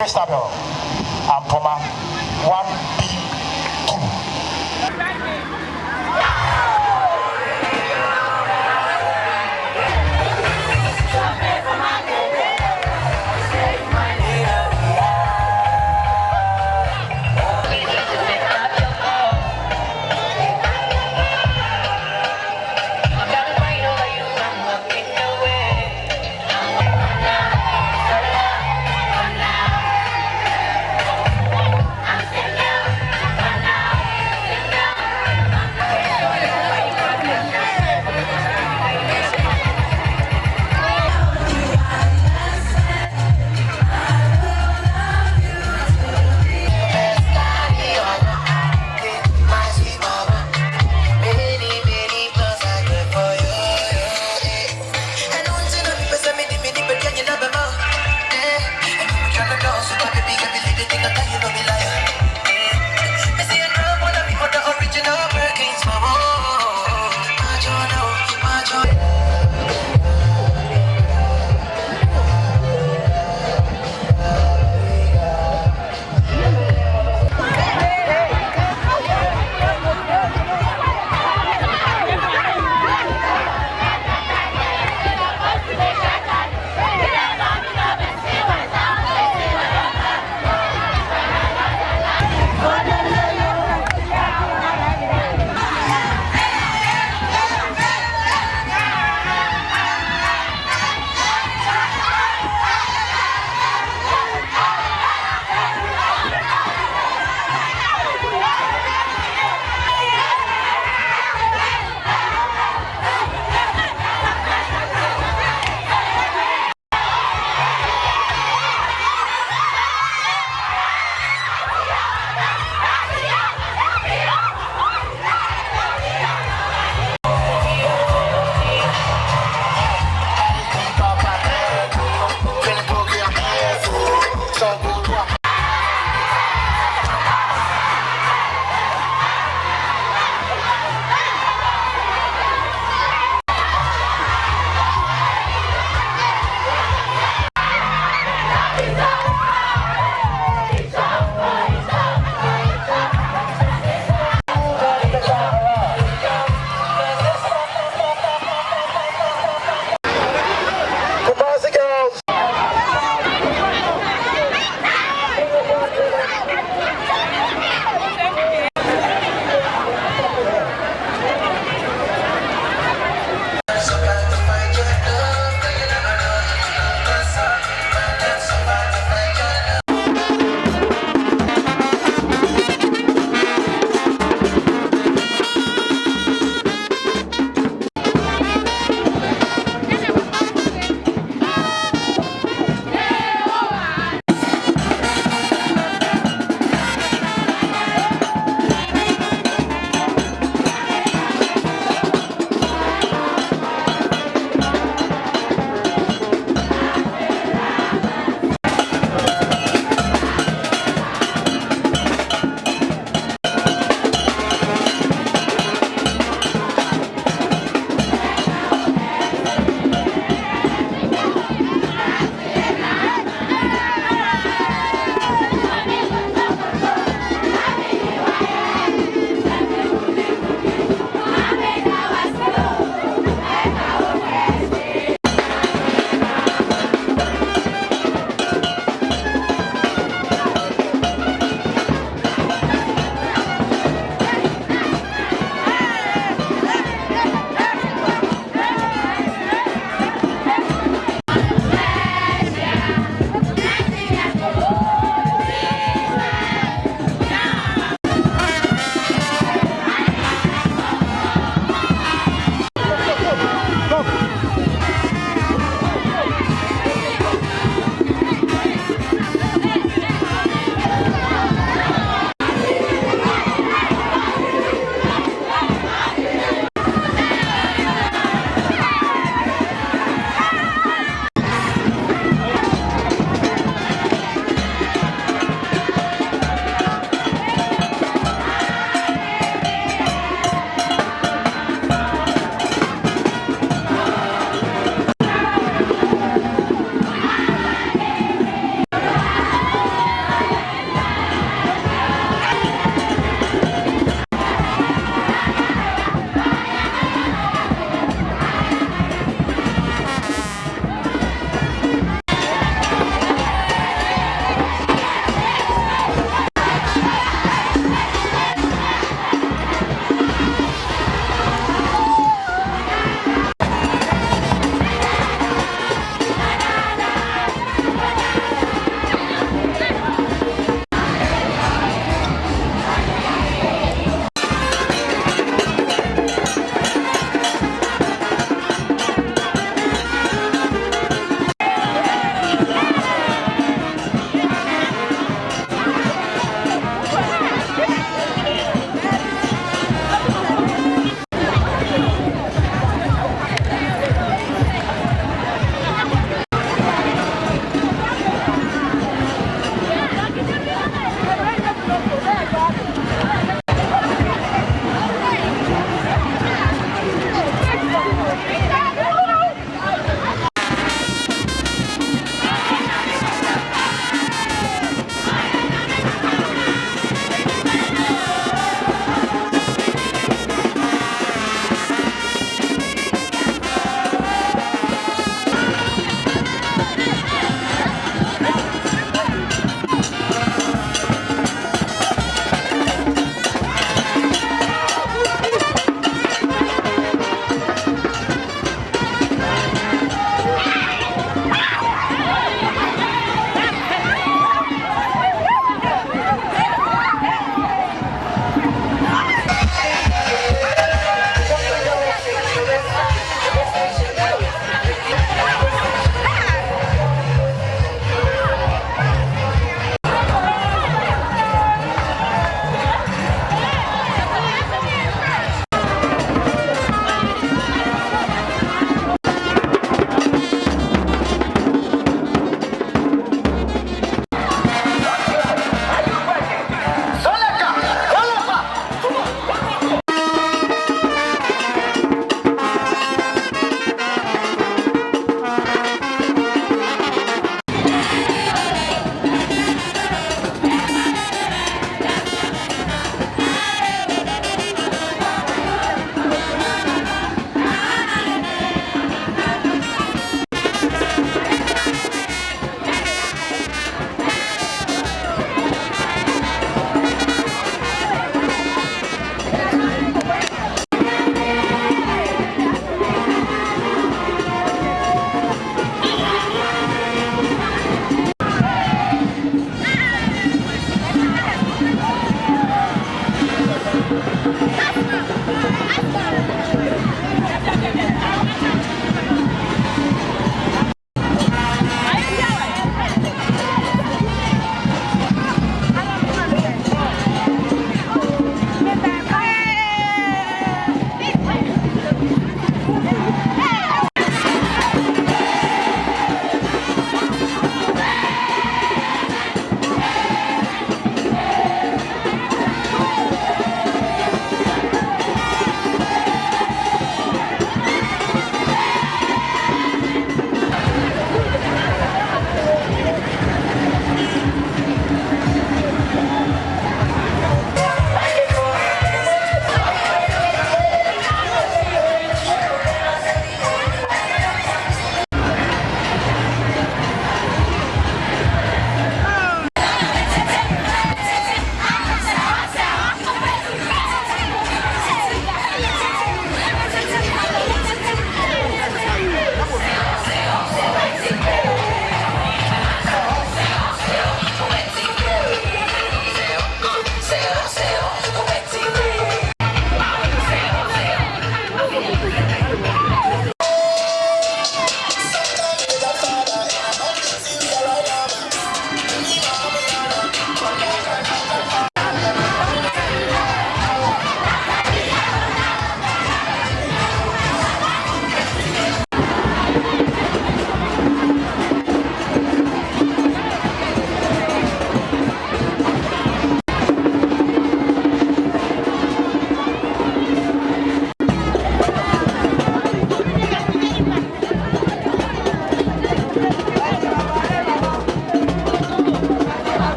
Isabel and Poma. One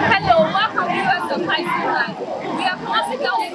Hello, welcome viewers of High School We are passing down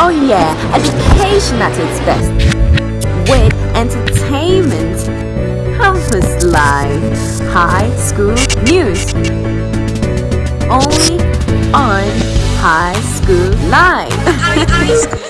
Oh yeah, education at its best. With entertainment, campus life, high school news. Only on High School Live.